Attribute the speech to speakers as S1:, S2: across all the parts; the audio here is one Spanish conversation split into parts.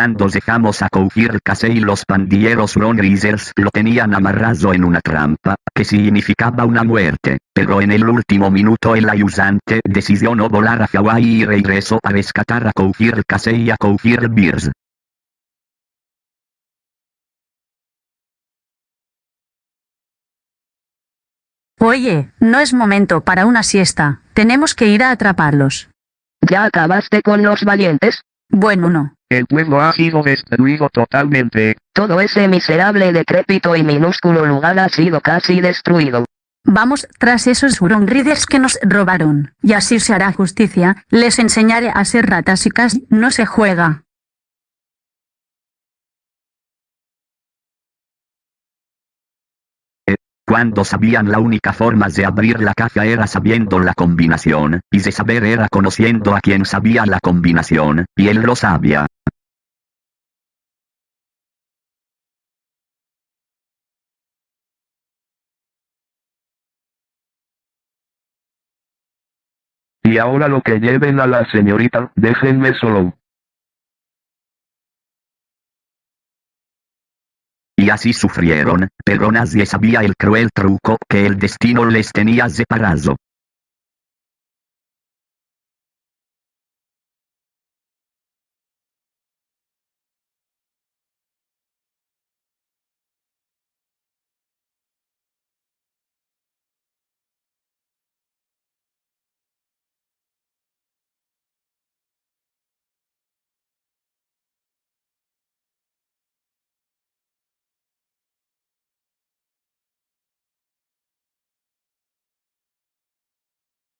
S1: Cuando dejamos a Koufir Casey los pandilleros Ronrisers lo tenían amarrado en una trampa, que significaba una muerte, pero en el último minuto el ayudante decidió no volar a Hawaii y regresó a rescatar a Koufir Casey y a Koufir Beers.
S2: Oye, no es momento para una siesta, tenemos que ir a atraparlos.
S3: ¿Ya acabaste con los valientes?
S2: Bueno no.
S4: El pueblo ha sido destruido totalmente.
S3: Todo ese miserable decrépito y minúsculo lugar ha sido casi destruido.
S2: Vamos tras esos Huron Riders que nos robaron, y así se hará justicia, les enseñaré a ser ratas y casi no se juega.
S1: Cuando sabían la única forma de abrir la caja era sabiendo la combinación, y de saber era conociendo a quien sabía la combinación, y él lo sabía.
S4: Y ahora lo que lleven a la señorita, déjenme solo.
S1: Y así sufrieron, pero nadie sabía el cruel truco que el destino les tenía separado.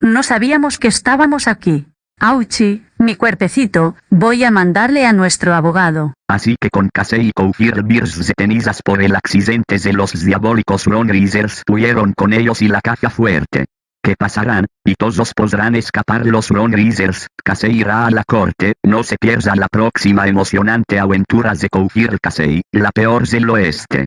S2: No sabíamos que estábamos aquí. Auchi, mi cuerpecito, voy a mandarle a nuestro abogado.
S1: Así que con Casey y Koufir Beers detenidas por el accidente de los diabólicos Ronrisers huyeron con ellos y la caja fuerte. ¿Qué pasarán? Y todos podrán escapar los Ronrisers, Casey irá a la corte, no se pierda la próxima emocionante aventura de Koufir Casey, la peor del oeste.